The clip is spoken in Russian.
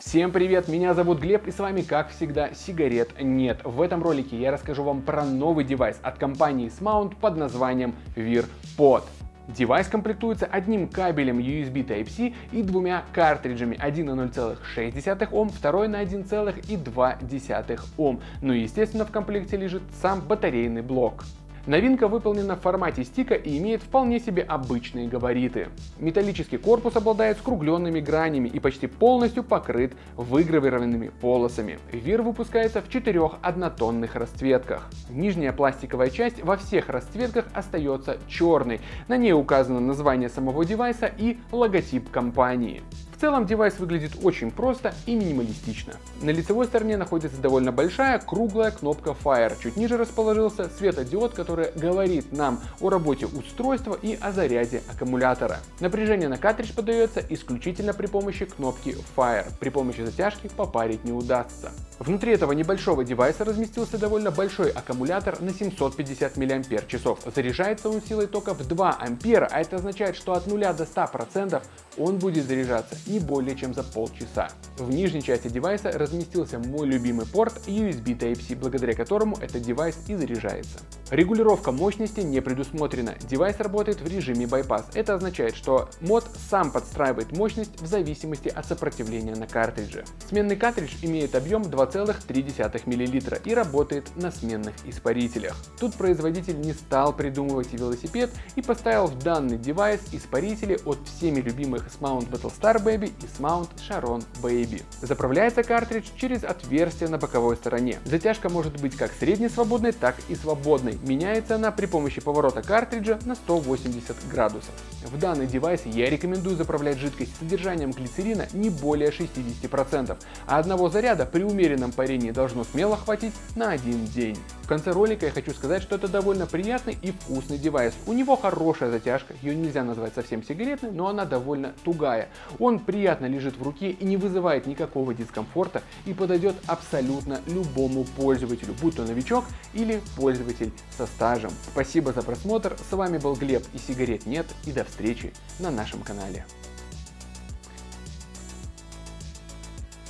Всем привет, меня зовут Глеб и с вами как всегда сигарет нет. В этом ролике я расскажу вам про новый девайс от компании Smoant под названием Veer Pod. Девайс комплектуется одним кабелем USB Type-C и двумя картриджами, один на 0,6 Ом, второй на 1,2 Ом. Ну и естественно в комплекте лежит сам батарейный блок. Новинка выполнена в формате стика и имеет вполне себе обычные габариты. Металлический корпус обладает скругленными гранями и почти полностью покрыт выгравированными полосами. Вир выпускается в четырех однотонных расцветках. Нижняя пластиковая часть во всех расцветках остается черной. На ней указано название самого девайса и логотип компании. В целом девайс выглядит очень просто и минималистично. На лицевой стороне находится довольно большая круглая кнопка Fire. Чуть ниже расположился светодиод, который говорит нам о работе устройства и о заряде аккумулятора. Напряжение на картридж подается исключительно при помощи кнопки Fire. При помощи затяжки попарить не удастся. Внутри этого небольшого девайса разместился довольно большой аккумулятор на 750 мАч. Заряжается он силой тока в 2 ампера, а это означает, что от 0 до 100% он будет заряжаться не более чем за полчаса. В нижней части девайса разместился мой любимый порт USB Type-C, благодаря которому этот девайс и заряжается. Регулировка мощности не предусмотрена. Девайс работает в режиме bypass. Это означает, что мод сам подстраивает мощность в зависимости от сопротивления на картридже. Сменный картридж имеет объем 2,3 мл и работает на сменных испарителях. Тут производитель не стал придумывать велосипед и поставил в данный девайс испарители от всеми любимых Smoant Battlestar Baby и Smount Sharon Baby. Заправляется картридж через отверстие на боковой стороне. Затяжка может быть как среднесвободной, так и свободной. Меняется она при помощи поворота картриджа на 180 градусов. В данный девайс я рекомендую заправлять жидкость с содержанием глицерина не более 60%, а одного заряда при умеренном парении должно смело хватить на один день. Конце ролика я хочу сказать, что это довольно приятный и вкусный девайс. У него хорошая затяжка, ее нельзя назвать совсем сигаретной, но она довольно тугая. Он приятно лежит в руке и не вызывает никакого дискомфорта и подойдет абсолютно любому пользователю, будь то новичок или пользователь со стажем. Спасибо за просмотр, с вами был Глеб и сигарет нет и до встречи на нашем канале.